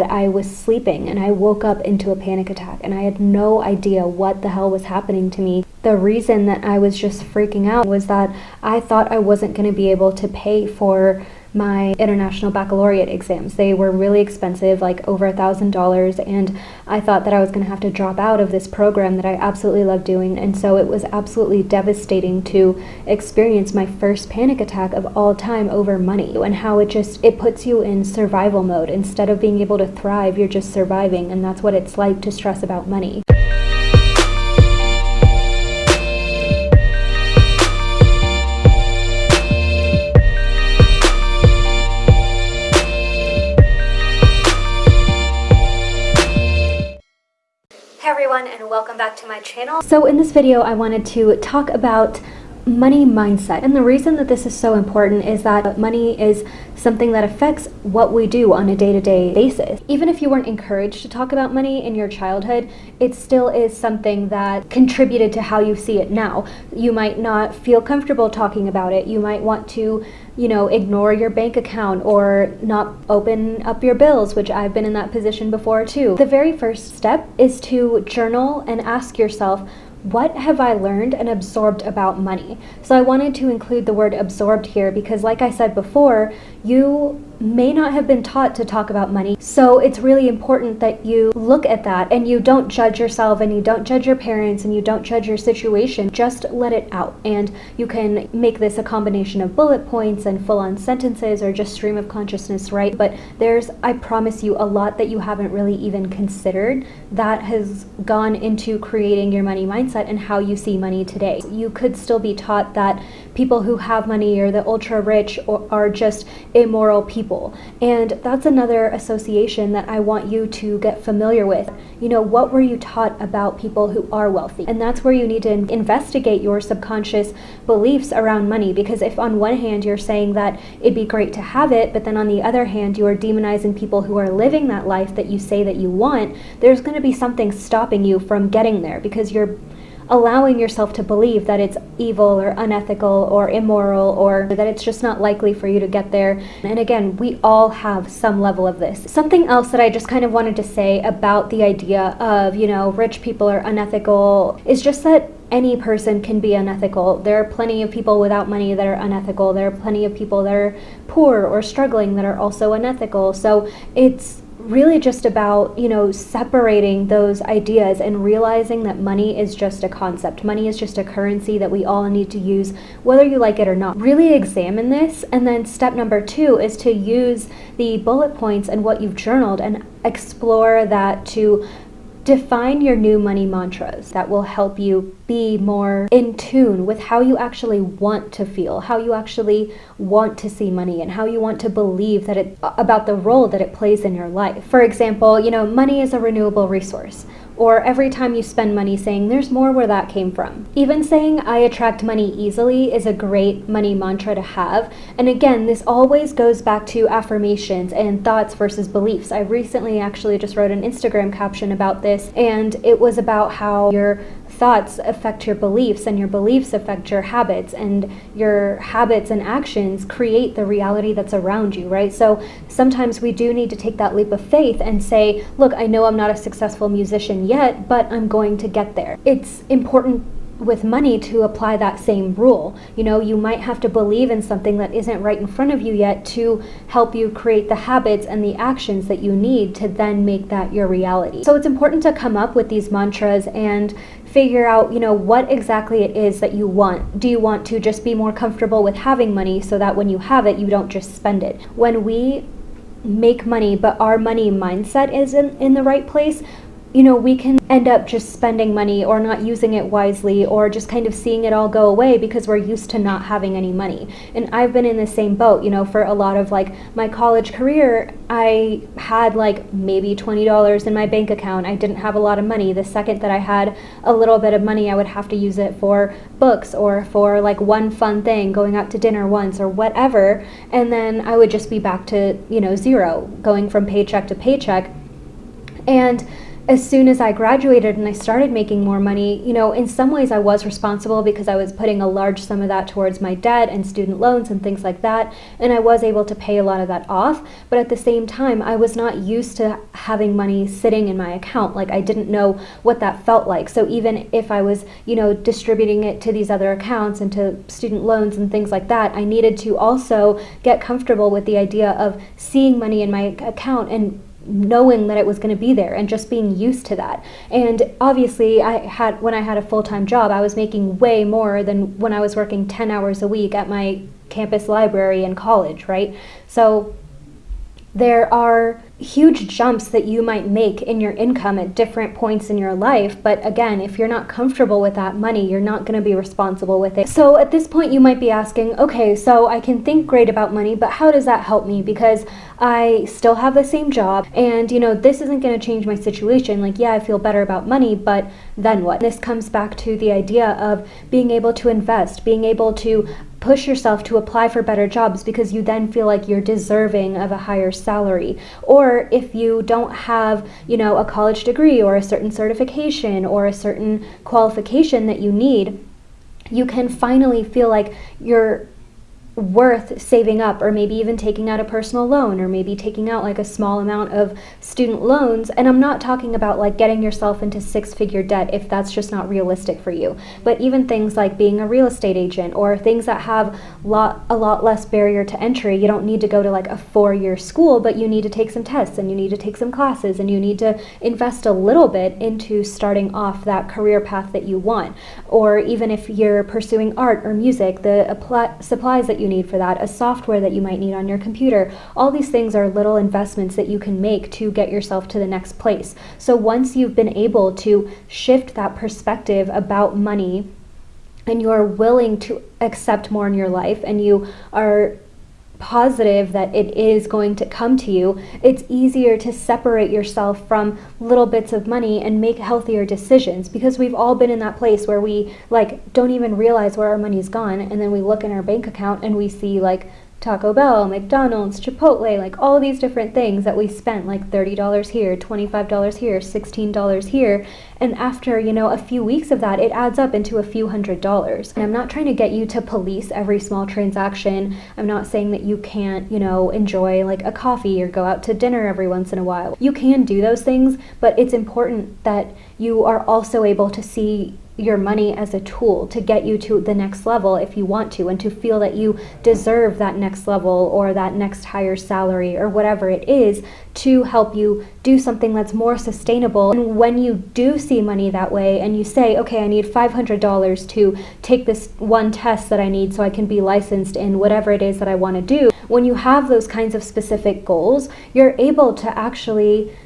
I was sleeping and I woke up into a panic attack and I had no idea what the hell was happening to me. The reason that I was just freaking out was that I thought I wasn't going to be able to pay for my international baccalaureate exams. They were really expensive, like over a thousand dollars, and I thought that I was going to have to drop out of this program that I absolutely love doing. And so it was absolutely devastating to experience my first panic attack of all time over money and how it just it puts you in survival mode instead of being able to thrive. You're just surviving, and that's what it's like to stress about money. Welcome back to my channel. So in this video I wanted to talk about money mindset. And the reason that this is so important is that money is something that affects what we do on a day-to-day -day basis. Even if you weren't encouraged to talk about money in your childhood, it still is something that contributed to how you see it now. You might not feel comfortable talking about it. You might want to you know, ignore your bank account or not open up your bills, which I've been in that position before too. The very first step is to journal and ask yourself, what have I learned and absorbed about money? So I wanted to include the word absorbed here because like I said before, you may not have been taught to talk about money. So it's really important that you look at that and you don't judge yourself and you don't judge your parents and you don't judge your situation. Just let it out. And you can make this a combination of bullet points and full on sentences or just stream of consciousness, right? But there's, I promise you, a lot that you haven't really even considered that has gone into creating your money mindset and how you see money today. You could still be taught that people who have money or the ultra rich are just immoral people. And that's another association that I want you to get familiar with. You know, what were you taught about people who are wealthy? And that's where you need to investigate your subconscious beliefs around money because if on one hand you're saying that it'd be great to have it, but then on the other hand you are demonizing people who are living that life that you say that you want, there's going to be something stopping you from getting there because you're allowing yourself to believe that it's evil or unethical or immoral or that it's just not likely for you to get there. And again, we all have some level of this. Something else that I just kind of wanted to say about the idea of, you know, rich people are unethical is just that any person can be unethical. There are plenty of people without money that are unethical. There are plenty of people that are poor or struggling that are also unethical. So it's really just about, you know, separating those ideas and realizing that money is just a concept. Money is just a currency that we all need to use, whether you like it or not. Really examine this. And then step number two is to use the bullet points and what you've journaled and explore that to Define your new money mantras that will help you be more in tune with how you actually want to feel, how you actually want to see money, and how you want to believe that it about the role that it plays in your life. For example, you know, money is a renewable resource or every time you spend money saying there's more where that came from. Even saying I attract money easily is a great money mantra to have. And again, this always goes back to affirmations and thoughts versus beliefs. I recently actually just wrote an Instagram caption about this and it was about how your thoughts affect your beliefs and your beliefs affect your habits and your habits and actions create the reality that's around you, right? So sometimes we do need to take that leap of faith and say, look, I know I'm not a successful musician yet, but I'm going to get there. It's important with money to apply that same rule. You know, you might have to believe in something that isn't right in front of you yet to help you create the habits and the actions that you need to then make that your reality. So it's important to come up with these mantras and figure out, you know, what exactly it is that you want. Do you want to just be more comfortable with having money so that when you have it, you don't just spend it? When we make money, but our money mindset isn't in the right place, you know, we can end up just spending money or not using it wisely or just kind of seeing it all go away because we're used to not having any money. And I've been in the same boat, you know, for a lot of like my college career, I had like maybe $20 in my bank account. I didn't have a lot of money. The second that I had a little bit of money, I would have to use it for books or for like one fun thing, going out to dinner once or whatever. And then I would just be back to, you know, zero, going from paycheck to paycheck. And as soon as I graduated and I started making more money, you know, in some ways I was responsible because I was putting a large sum of that towards my debt and student loans and things like that, and I was able to pay a lot of that off. But at the same time, I was not used to having money sitting in my account. Like I didn't know what that felt like. So even if I was, you know, distributing it to these other accounts and to student loans and things like that, I needed to also get comfortable with the idea of seeing money in my account and knowing that it was going to be there and just being used to that. And obviously, I had when I had a full-time job, I was making way more than when I was working 10 hours a week at my campus library in college, right? So there are huge jumps that you might make in your income at different points in your life. But again, if you're not comfortable with that money, you're not going to be responsible with it. So at this point, you might be asking, okay, so I can think great about money, but how does that help me? Because I still have the same job and, you know, this isn't going to change my situation. Like, yeah, I feel better about money, but then what? This comes back to the idea of being able to invest, being able to push yourself to apply for better jobs because you then feel like you're deserving of a higher salary. Or if you don't have, you know, a college degree or a certain certification or a certain qualification that you need, you can finally feel like you're worth saving up or maybe even taking out a personal loan or maybe taking out like a small amount of student loans. And I'm not talking about like getting yourself into six figure debt if that's just not realistic for you. But even things like being a real estate agent or things that have lot a lot less barrier to entry you don't need to go to like a four year school but you need to take some tests and you need to take some classes and you need to invest a little bit into starting off that career path that you want. Or even if you're pursuing art or music the supplies that you need for that, a software that you might need on your computer. All these things are little investments that you can make to get yourself to the next place. So once you've been able to shift that perspective about money and you are willing to accept more in your life and you are positive that it is going to come to you, it's easier to separate yourself from little bits of money and make healthier decisions. Because we've all been in that place where we like don't even realize where our money's gone and then we look in our bank account and we see like Taco Bell, McDonald's, Chipotle, like all these different things that we spent like $30 here, $25 here, $16 here. And after, you know, a few weeks of that, it adds up into a few hundred dollars. And I'm not trying to get you to police every small transaction. I'm not saying that you can't, you know, enjoy like a coffee or go out to dinner every once in a while. You can do those things, but it's important that you are also able to see your money as a tool to get you to the next level if you want to and to feel that you deserve that next level or that next higher salary or whatever it is to help you do something that's more sustainable. And when you do see money that way and you say, okay, I need $500 to take this one test that I need so I can be licensed in whatever it is that I want to do, when you have those kinds of specific goals, you're able to actually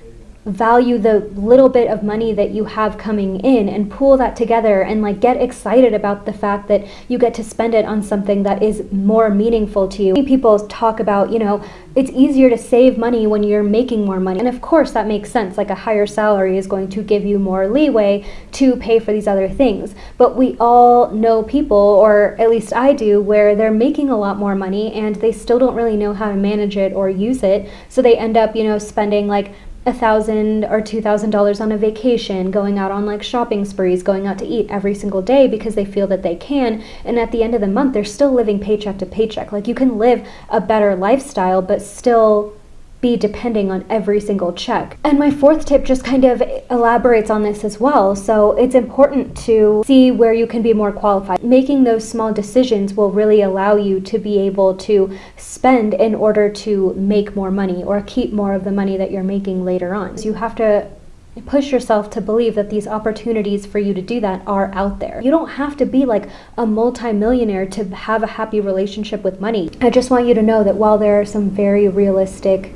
value the little bit of money that you have coming in and pool that together and like get excited about the fact that you get to spend it on something that is more meaningful to you. People talk about, you know, it's easier to save money when you're making more money. And of course that makes sense. Like a higher salary is going to give you more leeway to pay for these other things. But we all know people, or at least I do, where they're making a lot more money and they still don't really know how to manage it or use it. So they end up, you know, spending like a thousand or two thousand dollars on a vacation, going out on like shopping sprees, going out to eat every single day because they feel that they can. And at the end of the month, they're still living paycheck to paycheck. Like you can live a better lifestyle, but still be depending on every single check. And my fourth tip just kind of elaborates on this as well. So it's important to see where you can be more qualified. Making those small decisions will really allow you to be able to spend in order to make more money or keep more of the money that you're making later on. So you have to push yourself to believe that these opportunities for you to do that are out there. You don't have to be like a multimillionaire to have a happy relationship with money. I just want you to know that while there are some very realistic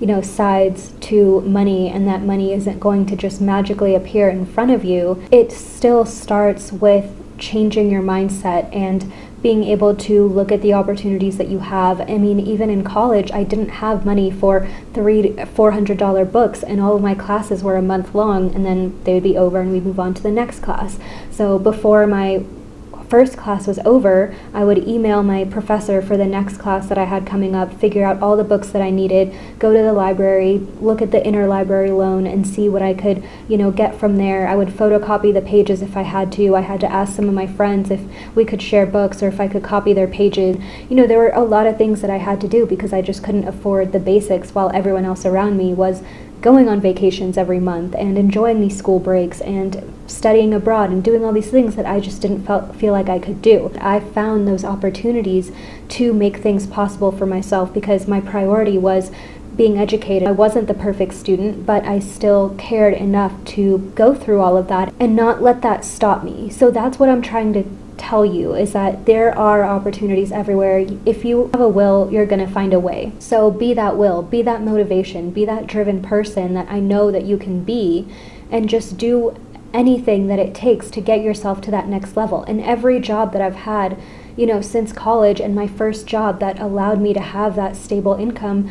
you know, sides to money and that money isn't going to just magically appear in front of you, it still starts with changing your mindset and being able to look at the opportunities that you have. I mean, even in college, I didn't have money for three, four hundred dollar books, and all of my classes were a month long, and then they would be over, and we'd move on to the next class. So before my first class was over, I would email my professor for the next class that I had coming up, figure out all the books that I needed, go to the library, look at the interlibrary loan and see what I could, you know, get from there. I would photocopy the pages if I had to. I had to ask some of my friends if we could share books or if I could copy their pages. You know, there were a lot of things that I had to do because I just couldn't afford the basics while everyone else around me was going on vacations every month and enjoying these school breaks and studying abroad and doing all these things that I just didn't felt, feel like I could do. I found those opportunities to make things possible for myself because my priority was being educated. I wasn't the perfect student, but I still cared enough to go through all of that and not let that stop me. So that's what I'm trying to tell you is that there are opportunities everywhere. If you have a will, you're going to find a way. So be that will, be that motivation, be that driven person that I know that you can be, and just do anything that it takes to get yourself to that next level. And every job that I've had, you know, since college and my first job that allowed me to have that stable income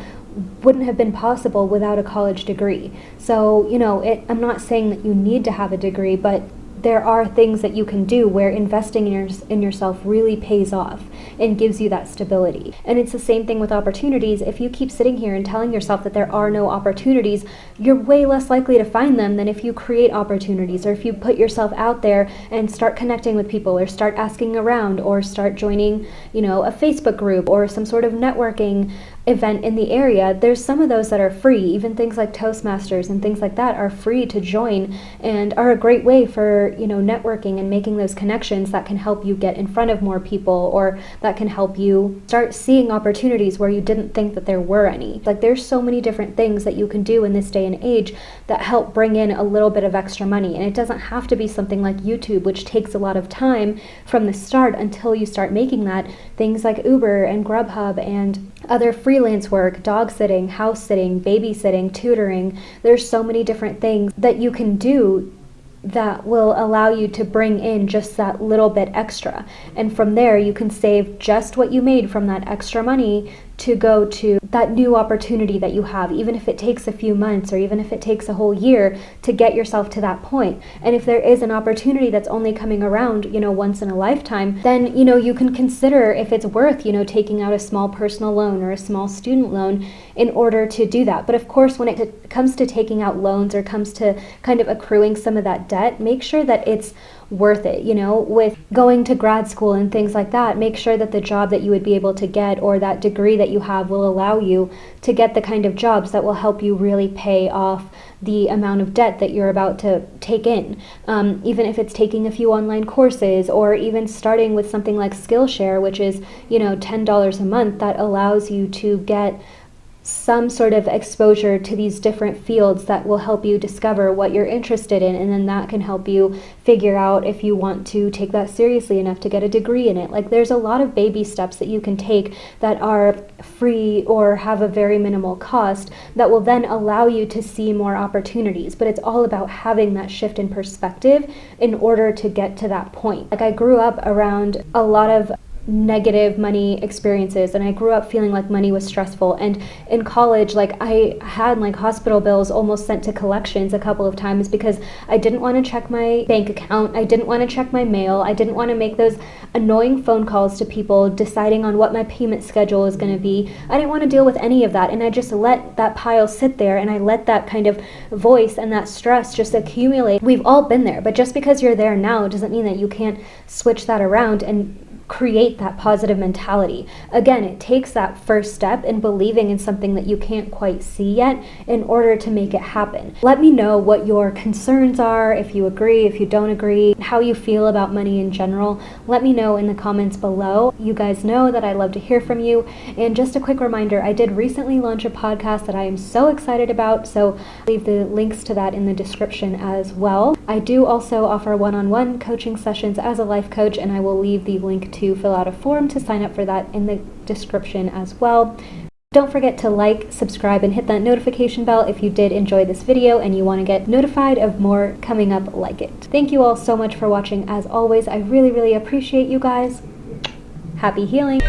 wouldn't have been possible without a college degree. So, you know, it, I'm not saying that you need to have a degree, but there are things that you can do where investing in, your, in yourself really pays off and gives you that stability. And it's the same thing with opportunities. If you keep sitting here and telling yourself that there are no opportunities, you're way less likely to find them than if you create opportunities or if you put yourself out there and start connecting with people or start asking around or start joining, you know, a Facebook group or some sort of networking event in the area, there's some of those that are free. Even things like Toastmasters and things like that are free to join and are a great way for, you know, networking and making those connections that can help you get in front of more people or that can help you start seeing opportunities where you didn't think that there were any. Like there's so many different things that you can do in this day and age that help bring in a little bit of extra money. And it doesn't have to be something like YouTube, which takes a lot of time from the start until you start making that. Things like Uber and Grubhub and other freelance work, dog sitting, house sitting, babysitting, tutoring. There's so many different things that you can do that will allow you to bring in just that little bit extra. And from there, you can save just what you made from that extra money to go to that new opportunity that you have, even if it takes a few months or even if it takes a whole year to get yourself to that point. And if there is an opportunity that's only coming around, you know, once in a lifetime, then, you know, you can consider if it's worth, you know, taking out a small personal loan or a small student loan in order to do that. But of course, when it comes to taking out loans or comes to kind of accruing some of that debt, make sure that it's worth it, you know, with going to grad school and things like that, make sure that the job that you would be able to get or that degree that you have will allow you to get the kind of jobs that will help you really pay off the amount of debt that you're about to take in. Um, even if it's taking a few online courses or even starting with something like Skillshare, which is, you know, $10 a month, that allows you to get some sort of exposure to these different fields that will help you discover what you're interested in and then that can help you figure out if you want to take that seriously enough to get a degree in it. Like there's a lot of baby steps that you can take that are free or have a very minimal cost that will then allow you to see more opportunities. But it's all about having that shift in perspective in order to get to that point. Like I grew up around a lot of negative money experiences and I grew up feeling like money was stressful. And in college like I had like hospital bills almost sent to collections a couple of times because I didn't want to check my bank account I didn't want to check my mail I didn't want to make those annoying phone calls to people deciding on what my payment schedule is going to be. I didn't want to deal with any of that and I just let that pile sit there and I let that kind of voice and that stress just accumulate. We've all been there but just because you're there now doesn't mean that you can't switch that around and create that positive mentality. Again, it takes that first step in believing in something that you can't quite see yet in order to make it happen. Let me know what your concerns are, if you agree, if you don't agree, how you feel about money in general. Let me know in the comments below. You guys know that I love to hear from you. And just a quick reminder, I did recently launch a podcast that I am so excited about, so leave the links to that in the description as well. I do also offer one-on-one -on -one coaching sessions as a life coach, and I will leave the link to to fill out a form to sign up for that in the description as well. Don't forget to like, subscribe, and hit that notification bell if you did enjoy this video and you want to get notified of more coming up like it. Thank you all so much for watching as always. I really, really appreciate you guys. Happy healing!